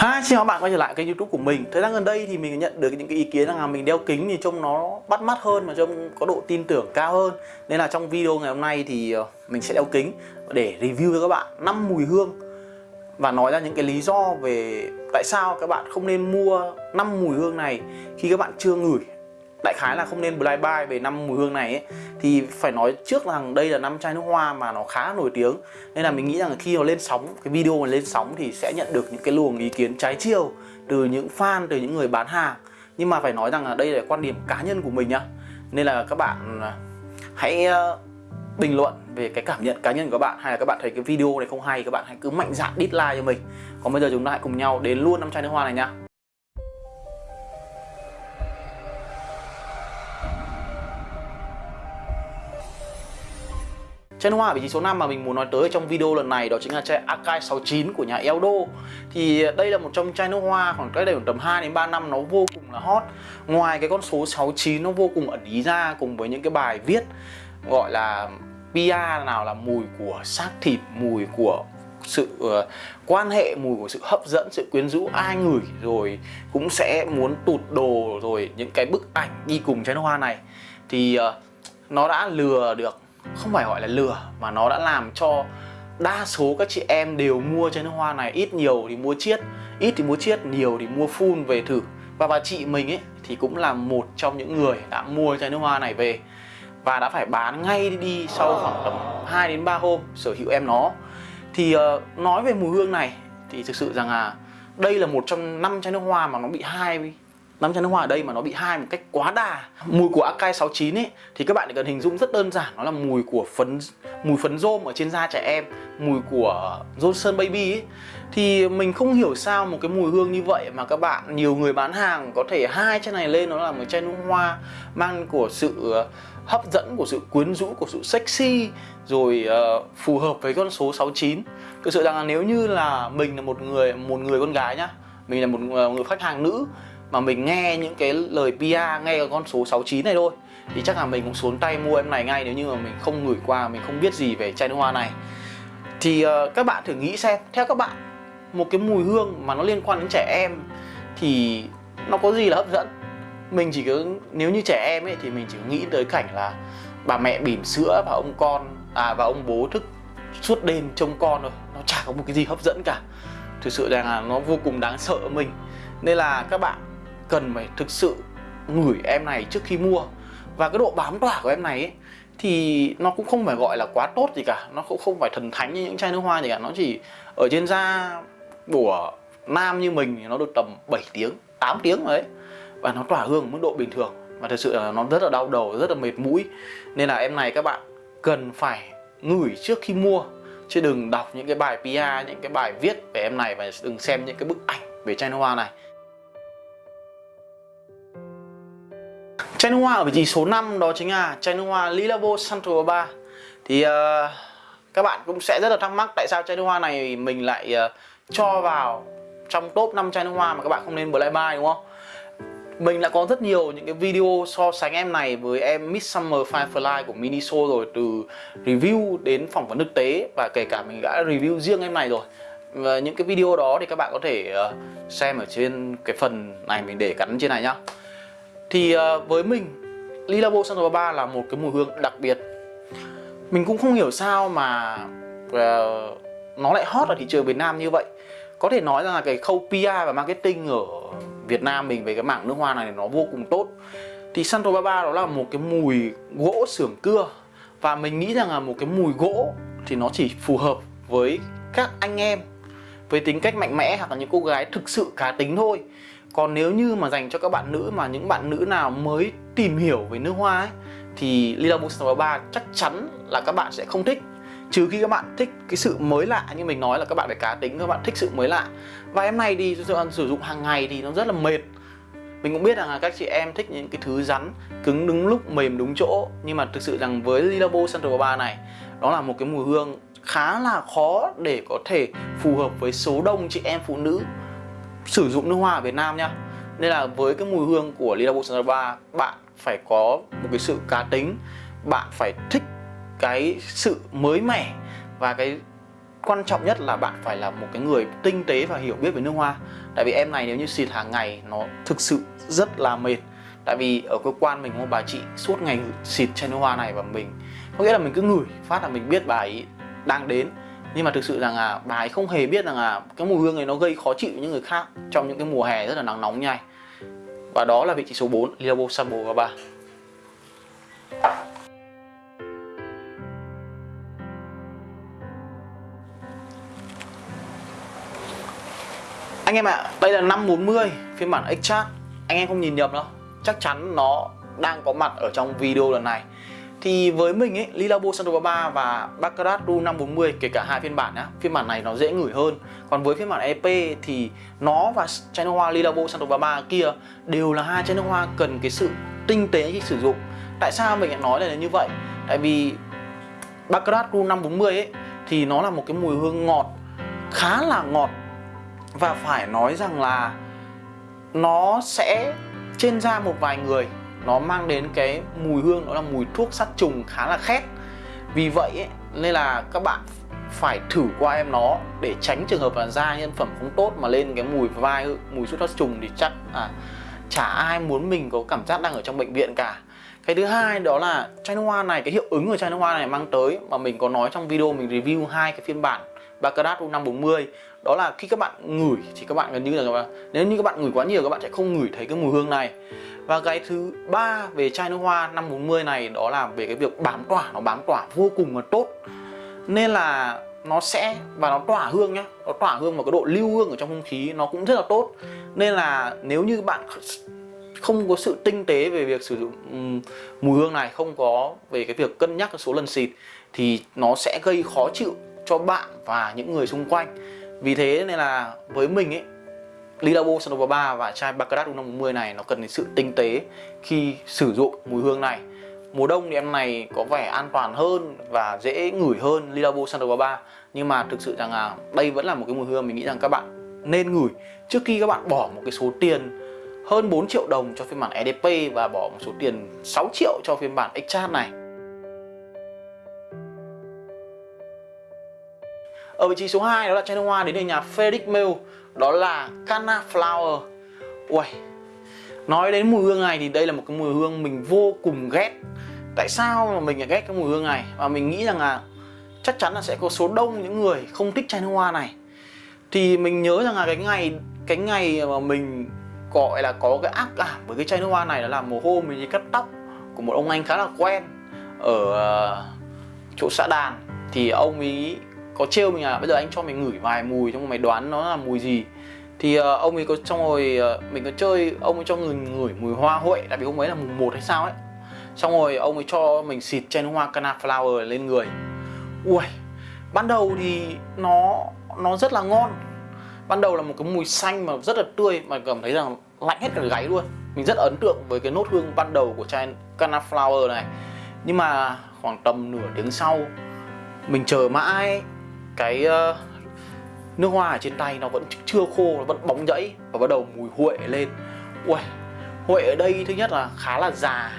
Hi, xin chào các bạn quay trở lại kênh youtube của mình. Thời gian gần đây thì mình nhận được những cái ý kiến rằng là mình đeo kính thì trông nó bắt mắt hơn và trông có độ tin tưởng cao hơn. Nên là trong video ngày hôm nay thì ờ, mình sẽ đeo kính để review cho các bạn 5 mùi hương Và nói ra những cái lý do về tại sao các bạn không nên mua 5 mùi hương này khi các bạn chưa ngửi đại khái là không nên blind buy về năm mùi hương này ấy, thì phải nói trước rằng đây là năm chai nước hoa mà nó khá nổi tiếng. Nên là mình nghĩ rằng khi nó lên sóng cái video mà lên sóng thì sẽ nhận được những cái luồng ý kiến trái chiều từ những fan từ những người bán hàng. Nhưng mà phải nói rằng là đây là quan điểm cá nhân của mình nhá. Nên là các bạn à, hãy à, bình luận về cái cảm nhận cá nhân của các bạn hay là các bạn thấy cái video này không hay các bạn hãy cứ mạnh dạn dislike cho mình. Còn bây giờ chúng ta hãy cùng nhau đến luôn năm chai nước hoa này nhá. Chai nước hoa vị trí số 5 mà mình muốn nói tới trong video lần này đó chính là chai Akai 69 của nhà Eldo. Thì đây là một trong chai nước hoa khoảng cách đây khoảng tầm 2 đến 3 năm nó vô cùng là hot. Ngoài cái con số 69 nó vô cùng ẩn ý ra cùng với những cái bài viết gọi là PR nào là mùi của xác thịt, mùi của sự uh, quan hệ mùi của sự hấp dẫn sự quyến rũ ai ngửi rồi cũng sẽ muốn tụt đồ rồi những cái bức ảnh đi cùng chai nước hoa này. Thì uh, nó đã lừa được không phải gọi là lừa mà nó đã làm cho đa số các chị em đều mua chai nước hoa này. Ít nhiều thì mua chiết ít thì mua chiết nhiều thì mua full về thử. Và bà chị mình ấy thì cũng là một trong những người đã mua chai nước hoa này về và đã phải bán ngay đi sau khoảng tầm 2 đến 3 hôm sở hữu em nó. Thì uh, nói về mùi hương này thì thực sự rằng là đây là một trong năm chai nước hoa mà nó bị hai năm chai nước hoa ở đây mà nó bị hai một cách quá đà. Mùi của Akai 69 ấy thì các bạn cần hình dung rất đơn giản nó là mùi của phấn mùi phấn rôm ở trên da trẻ em mùi của Johnson Baby ấy thì mình không hiểu sao một cái mùi hương như vậy mà các bạn nhiều người bán hàng có thể hai chai này lên nó là một chai nước hoa mang của sự ờ, hấp dẫn của sự quyến rũ của sự sexy rồi uh, phù hợp với con số 69 thực sự rằng là nếu như là mình là một người một người con gái nhá mình là một ờ, người khách hàng nữ mà mình nghe những cái lời PR nghe con số 69 này thôi thì chắc là mình cũng xuống tay mua em này ngay nếu như mà mình không gửi qua mình không biết gì về chai nước hoa này. Thì uh, các bạn thử nghĩ xem theo các bạn một cái mùi hương mà nó liên quan đến trẻ em thì nó có gì là hấp dẫn? Mình chỉ cứ nếu như trẻ em ấy thì mình chỉ nghĩ tới cảnh là bà mẹ bỉm sữa và ông con à và ông bố thức suốt đêm trông con thôi nó chả có một cái gì hấp dẫn cả. Thực sự rằng là nó vô cùng đáng sợ mình. Nên là các bạn cần phải thực sự ngửi em này trước khi mua. Và cái độ bám tỏa của em này ấy, thì nó cũng không phải gọi là quá tốt gì cả. Nó cũng không phải thần thánh như những chai nước hoa gì cả. Nó chỉ ở trên da của nam như mình thì nó được tầm 7 tiếng 8 tiếng rồi đấy và nó tỏa hương mức độ bình thường. Và thật sự là nó rất là đau đầu rất là mệt mũi. Nên là em này các bạn cần phải ngửi trước khi mua. Chứ đừng đọc những cái bài PR những cái bài viết về em này và đừng xem những cái bức ảnh về chai nước hoa này. Chai nước hoa ở vị trí số 5 đó chính là chai nước hoa Lilabo Central 3 Thì uh, các bạn cũng sẽ rất là thắc mắc tại sao chai nước hoa này mình lại uh, cho vào trong top 5 chai nước hoa mà các bạn không nên blind buy đúng không? Mình đã có rất nhiều những cái video so sánh em này với em Midsummer Firefly của Miniso rồi Từ review đến phỏng vấn thực tế và kể cả mình đã review riêng em này rồi. Và những cái video đó thì các bạn có thể uh, xem ở trên cái phần này mình để gắn trên này nhá thì ờ, với mình Lilabo Santo Baba là một cái mùi hương đặc biệt. Mình cũng không hiểu sao mà uh, nó lại hot ở thị trường Việt Nam như vậy. Có thể nói rằng là cái khâu PR và marketing ở Việt Nam mình về cái mảng nước hoa này nó vô cùng tốt. Thì Santo Baba đó là một cái mùi gỗ xưởng cưa. Và mình nghĩ rằng là một cái mùi gỗ thì nó chỉ phù hợp với các anh em với tính cách mạnh mẽ hoặc là những cô gái thực sự cá tính thôi. Còn nếu như mà dành cho các bạn nữ mà những bạn nữ nào mới tìm hiểu về nước hoa ấy, thì Lila Booster 3 chắc chắn là các bạn sẽ không thích. Trừ khi các bạn thích cái sự mới lạ như mình nói là các bạn phải cá tính, các bạn thích sự mới lạ. Và em này thì sử dụng hàng ngày thì nó rất là mệt. Mình cũng biết rằng là các chị em thích những cái thứ rắn, cứng đúng lúc mềm đúng chỗ. Nhưng mà thực sự rằng với Lilabo Central 3 này, đó là một cái mùi hương khá là khó để có thể phù hợp với số đông chị em phụ nữ sử dụng nước hoa ở Việt Nam nhá nên là với cái mùi hương của Lila Bolsonaro bạn phải có một cái sự cá tính, bạn phải thích cái sự mới mẻ và cái quan trọng nhất là bạn phải là một cái người tinh tế và hiểu biết về nước hoa. Tại vì em này nếu như xịt hàng ngày nó thực sự rất là mệt. Tại vì ở cơ quan mình có bà chị suốt ngày xịt chai nước hoa này và mình, có nghĩa là mình cứ ngửi phát là mình biết bà ấy đang đến. Nhưng mà thực sự rằng là bà ấy không hề biết rằng là cái mùi hương này nó gây khó chịu những người khác trong những cái mùa hè rất là nắng nóng như này. Và đó là vị trí số 4 Lilabo Sambo và 3 Anh em ạ, à, đây là 540 phiên bản X-Chat Anh em không nhìn nhầm đâu. Chắc chắn nó đang có mặt ở trong video lần này thì với mình ấy, Lilabo Santo 3 và Baccarat Ru 540 kể cả hai phiên bản á, Phiên bản này nó dễ ngửi hơn. Còn với phiên bản EP thì nó và chai nước hoa Lilabo Santo 3 kia đều là hai chai nước hoa cần cái sự tinh tế khi sử dụng. Tại sao mình lại nói là như vậy? Tại vì Baccarat Ru 540 ấy thì nó là một cái mùi hương ngọt khá là ngọt. Và phải nói rằng là nó sẽ trên da một vài người nó mang đến cái mùi hương đó là mùi thuốc sát trùng khá là khét. Vì vậy ấy, nên là các bạn phải thử qua em nó để tránh trường hợp là da nhân phẩm không tốt mà lên cái mùi vai mùi thuốc sát trùng thì chắc à chả ai muốn mình có cảm giác đang ở trong bệnh viện cả. Cái thứ hai đó là chai nước hoa này cái hiệu ứng của chai nước hoa này mang tới mà mình có nói trong video mình review hai cái phiên bản Baccarat U540 đó là khi các bạn ngửi thì các bạn gần như là nếu như các bạn ngửi quá nhiều các bạn sẽ không ngửi thấy cái mùi hương này và cái thứ ba về chai nước hoa 540 này, đó là về cái việc bám tỏa, nó bám tỏa vô cùng là tốt. Nên là nó sẽ, và nó tỏa hương nhá, nó tỏa hương và cái độ lưu hương ở trong không khí, nó cũng rất là tốt. Nên là nếu như bạn không có sự tinh tế về việc sử dụng mùi hương này, không có về cái việc cân nhắc số lần xịt, thì nó sẽ gây khó chịu cho bạn và những người xung quanh. Vì thế nên là với mình ấy Lilabo Sanova 3 và chai Baccarat U540 này nó cần đến sự tinh tế khi sử dụng mùi hương này. Mùa đông thì em này có vẻ an toàn hơn và dễ ngửi hơn Lilabo Sanova 3 Nhưng mà thực sự rằng là đây vẫn là một cái mùi hương mình nghĩ rằng các bạn nên ngửi. Trước khi các bạn bỏ một cái số tiền hơn 4 triệu đồng cho phiên bản EDP và bỏ một số tiền 6 triệu cho phiên bản Exchat này Ở vị trí số 2 đó là chai nước hoa đến từ nhà Frederick Mill Đó là canna Flower. Uầy, Nói đến mùi hương này thì đây là một cái mùi hương mình vô cùng ghét. Tại sao mà mình lại ghét cái mùi hương này? Và mình nghĩ rằng là chắc chắn là sẽ có số đông những người không thích chai nước hoa này. Thì mình nhớ rằng là cái ngày cái ngày mà mình gọi là có cái ác cảm với cái chai nước hoa này đó là mùa hôm mình đi cắt tóc của một ông anh khá là quen ở ờ, chỗ xã đàn. Thì ông ấy có trêu mình à? Bây giờ anh cho mình ngửi vài mùi trong mày đoán nó là mùi gì? Thì uh, ông ấy có trong rồi uh, ờ, mình có chơi ông ấy cho người ngửi mùi hoa huệ tại vì hôm ấy là mùng 1 hay sao ấy. Xong rồi ông ấy cho mình xịt chai hoa cana flower lên người. Ui ban đầu thì nó nó rất là ngon. Ban đầu là một cái mùi xanh mà rất là tươi mà cảm thấy rằng lạnh hết cả gáy luôn. Mình rất ấn tượng với cái nốt hương ban đầu của chai cana flower này. Nhưng mà khoảng tầm nửa tiếng sau mình chờ mãi cái uh, nước hoa ở trên tay nó vẫn chưa khô nó vẫn bóng nhẫy và bắt đầu mùi huệ lên. Ui huệ ở đây thứ nhất là khá là già.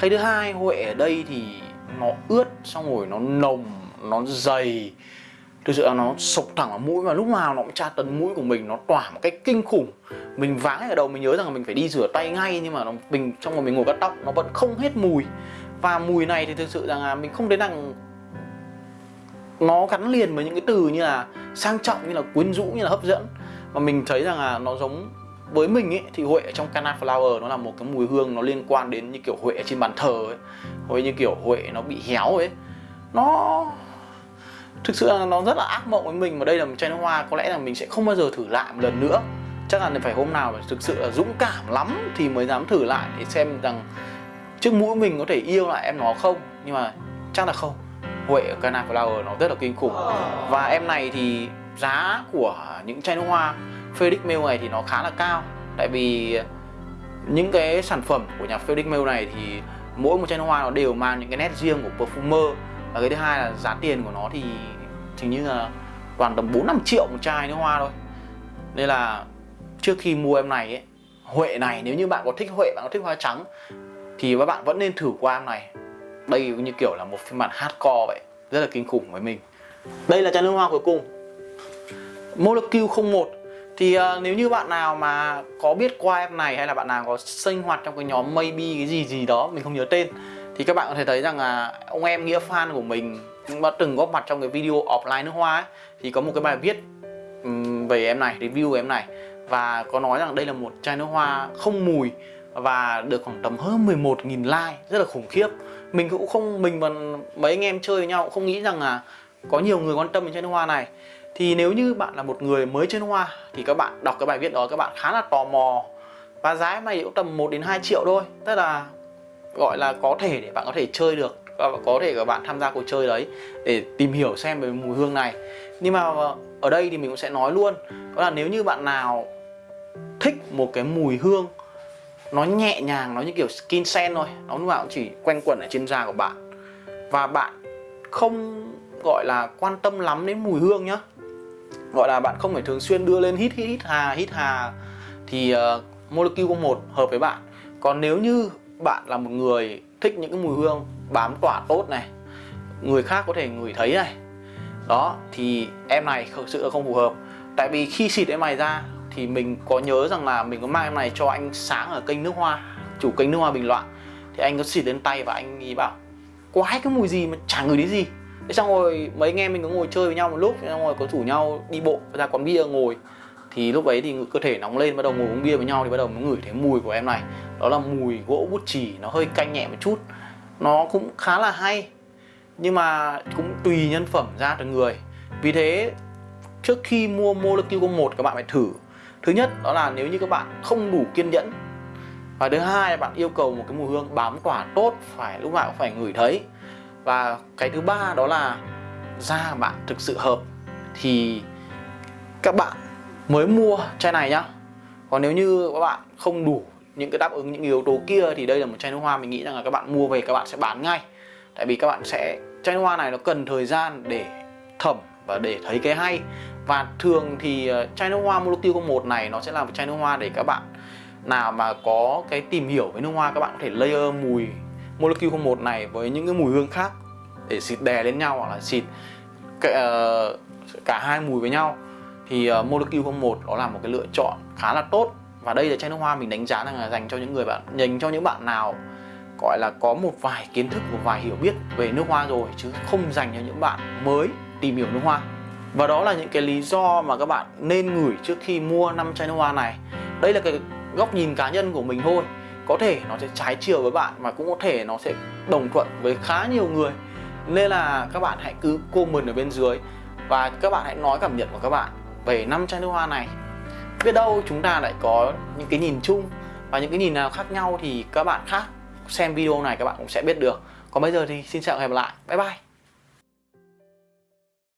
Cái thứ hai huệ ở đây thì nó ướt xong rồi nó nồng nó dày. Thực sự là nó sộc thẳng vào mũi và lúc nào nó cũng tra tấn mũi của mình nó tỏa một cách kinh khủng. Mình váng ở đầu mình nhớ rằng là mình phải đi rửa tay ngay nhưng mà nó, mình trong mà mình ngồi cắt tóc nó vẫn không hết mùi. Và mùi này thì thực sự rằng là mình không thấy rằng nó gắn liền với những cái từ như là sang trọng, như là quyến rũ, như là hấp dẫn. Và mình thấy rằng là nó giống với mình ấy, thì huệ trong Cana Flower nó là một cái mùi hương nó liên quan đến như kiểu huệ trên bàn thờ ấy, hoặc như kiểu huệ nó bị héo ấy. Nó thực sự là nó rất là ác mộng với mình mà đây là một chai nước hoa, có lẽ là mình sẽ không bao giờ thử lại một lần nữa. Chắc là phải hôm nào phải thực sự là dũng cảm lắm thì mới dám thử lại để xem rằng trước mũi mình có thể yêu lại em nó không. Nhưng mà chắc là không. Huệ ở Cana Flower nó rất là kinh khủng. Và em này thì giá của những chai nước hoa Felix Mill này thì nó khá là cao. Tại vì những cái sản phẩm của nhà Felix Mill này thì mỗi một chai nước hoa nó đều mang những cái nét riêng của perfumer. Và cái thứ hai là giá tiền của nó thì hình như là toàn tầm 4-5 triệu một chai nước hoa thôi. Nên là trước khi mua em này ấy Huệ này nếu như bạn có thích Huệ, bạn có thích hoa trắng Thì các bạn vẫn nên thử qua em này đây như kiểu là một phiên bản hardcore vậy rất là kinh khủng với mình. Đây là chai nước hoa cuối cùng. Molecule 01 thì uh, nếu như bạn nào mà có biết qua em này hay là bạn nào có sinh hoạt trong cái nhóm maybe cái gì gì đó mình không nhớ tên thì các bạn có thể thấy rằng là ông em nghĩa fan của mình cũng đã từng góp mặt trong cái video offline nước hoa ấy, thì có một cái bài viết um, về em này review về em này. Và có nói rằng đây là một chai nước hoa không mùi và được khoảng tầm hơn 11.000 like, rất là khủng khiếp. Mình cũng không, mình và mấy anh em chơi với nhau cũng không nghĩ rằng là có nhiều người quan tâm đến chai nước hoa này. Thì nếu như bạn là một người mới chơi nước hoa thì các bạn đọc cái bài viết đó, các bạn khá là tò mò. Và giá này cũng tầm 1 đến 2 triệu thôi, tức là gọi là có thể để bạn có thể chơi được, và có thể các bạn tham gia cuộc chơi đấy để tìm hiểu xem về mùi hương này. Nhưng mà ở đây thì mình cũng sẽ nói luôn, đó là nếu như bạn nào thích một cái mùi hương nó nhẹ nhàng nó như kiểu skin sen thôi. Nó lúc nào cũng chỉ quanh quẩn ở trên da của bạn. Và bạn không gọi là quan tâm lắm đến mùi hương nhá. Gọi là bạn không phải thường xuyên đưa lên hít hít hít hà hít hà. Thì uh, molecule 1 hợp với bạn. Còn nếu như bạn là một người thích những cái mùi hương bám tỏa tốt này người khác có thể ngửi thấy này. Đó thì em này thực sự là không phù hợp. Tại vì khi xịt em này ra thì mình có nhớ rằng là mình có mang em này cho anh sáng ở kênh nước hoa, chủ kênh nước hoa bình loạn. Thì anh có xịt lên tay và anh ý bảo quái cái mùi gì mà chẳng ngửi đến gì? Thế xong rồi mấy anh em mình có ngồi chơi với nhau một lúc xong rồi có rủ nhau đi bộ ra quán bia ngồi. Thì lúc ấy thì cơ thể nóng lên, bắt đầu ngồi uống bia với nhau thì bắt đầu mới ngửi thấy mùi của em này. Đó là mùi gỗ bút chì, nó hơi canh nhẹ một chút. Nó cũng khá là hay, nhưng mà cũng tùy nhân phẩm ra từng người. Vì thế, trước khi mua molecule 1 các bạn phải thử thứ nhất, đó là nếu như các bạn không đủ kiên nhẫn. Và thứ hai là bạn yêu cầu một cái mùi hương bám tỏa tốt, phải lúc nào cũng phải ngửi thấy. Và cái thứ ba đó là da bạn thực sự hợp, thì các bạn mới mua chai này nhá. Còn nếu như các bạn không đủ những cái đáp ứng những yếu tố kia thì đây là một chai nước hoa, mình nghĩ rằng là các bạn mua về các bạn sẽ bán ngay. Tại vì các bạn sẽ, chai nước hoa này nó cần thời gian để thẩm và để thấy cái hay và thường thì ờ, chai nước hoa Molecule 01 này nó sẽ là một chai nước hoa để các bạn nào mà có cái tìm hiểu với nước hoa các bạn có thể layer mùi Molecule 01 này với những cái mùi hương khác để xịt đè lên nhau hoặc là xịt cả, uh, ờ, cả hai mùi với nhau. Thì uh, Molecule 01 đó là một cái lựa chọn khá là tốt. Và đây là chai nước hoa mình đánh giá là dành cho những người bạn dành cho những bạn nào gọi là có một vài kiến thức một vài hiểu biết về nước hoa rồi chứ không dành cho những bạn mới tìm hiểu nước hoa và đó là những cái lý do mà các bạn nên ngửi trước khi mua năm chai nước hoa này. Đây là cái góc nhìn cá nhân của mình thôi. Có thể nó sẽ trái chiều với bạn mà cũng có thể nó sẽ đồng thuận với khá nhiều người. Nên là các bạn hãy cứ comment ở bên dưới và các bạn hãy nói cảm nhận của các bạn về năm chai nước hoa này. Biết đâu chúng ta lại có những cái nhìn chung và những cái nhìn nào khác nhau thì các bạn khác xem video này các bạn cũng sẽ biết được. Còn bây giờ thì xin chào và hẹn gặp lại. Bye bye.